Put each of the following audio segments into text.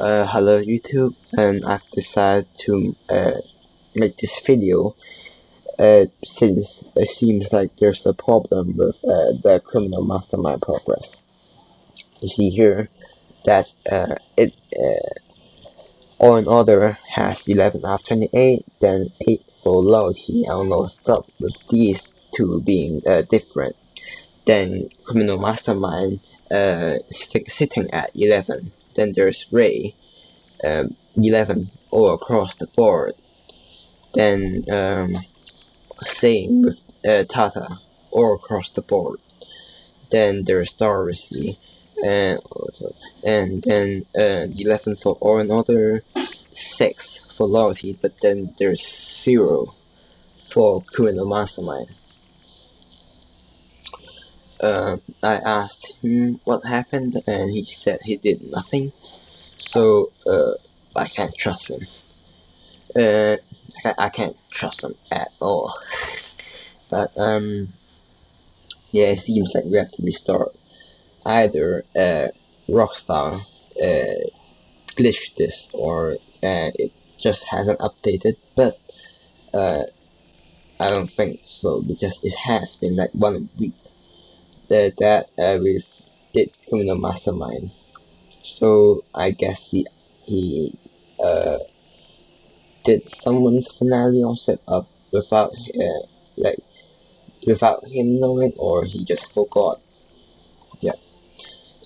Uh, hello YouTube, and I've decided to uh, make this video uh, since it seems like there's a problem with uh, the criminal mastermind progress. You see here that uh, it uh, All in Order has 11 out of 28, then 8 for Loyalty. I almost stopped with these two being uh, different. Then Criminal Mastermind uh, sitting at 11 then there's Ray, um, 11 all across the board. Then um, same with uh, Tata all across the board. Then there's Dorothy, and also, and then uh, 11 for all another, 6 for loyalty, but then there's 0 for criminal mastermind. Uh, I asked him what happened and he said he did nothing. So uh, I can't trust him. Uh, I, can't, trust him at all. But um yeah it seems like we have to restart either uh, Rockstar uh, glitched this or uh, it just hasn't updated. But uh, I don't think so because it has been like one week that that uh, we did criminal mastermind. So I guess he he uh did someone's finale or set up without uh, like without him knowing or he just forgot. Yeah.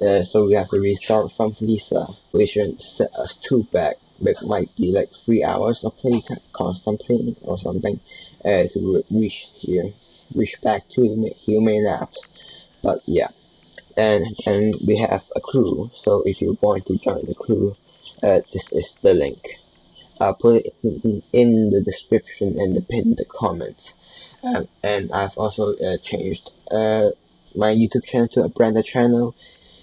Uh, so we have to restart from Lisa, which set us two back. It might be like three hours of playtime, constant playing or something, uh, to reach here, reach back to Humane Labs but yeah. And and we have a crew so if you want to join the crew uh, this is the link. I'll put it in, in the description and the pin the comments. Um, and I've also uh, changed uh, my YouTube channel to a branded channel.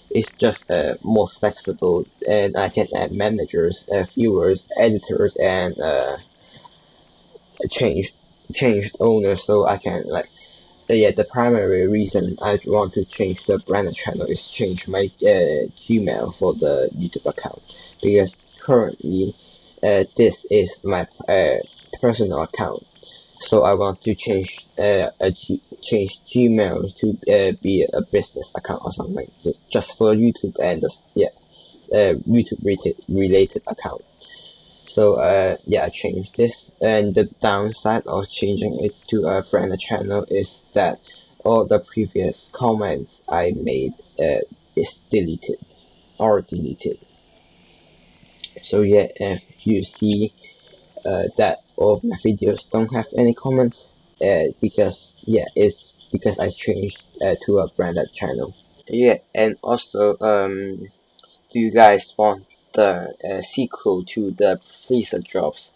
It's just uh, more flexible. And I can add managers, uh, viewers, editors and uh, changed changed owners so I can like yeah, the primary reason I want to change the brand channel is change my uh, Gmail for the YouTube account. Because currently uh, this is my uh, personal account. So I want to change uh, a G change Gmail to uh, be a business account or something. So just for YouTube and just, yeah uh, YouTube related related account so uh, yeah I changed this. And the downside of changing it to a branded channel is that all the previous comments I made uh, is deleted or deleted. So yeah if you see uh, that all my videos don't have any comments uh, because yeah it's because I changed uh, to a branded channel. Yeah and also um do you guys want the uh, sequel to the Freezer Drops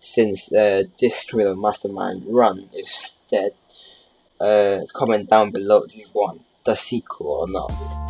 since uh, this Criminal Mastermind run is dead. Uh, comment down below if you want the sequel or not.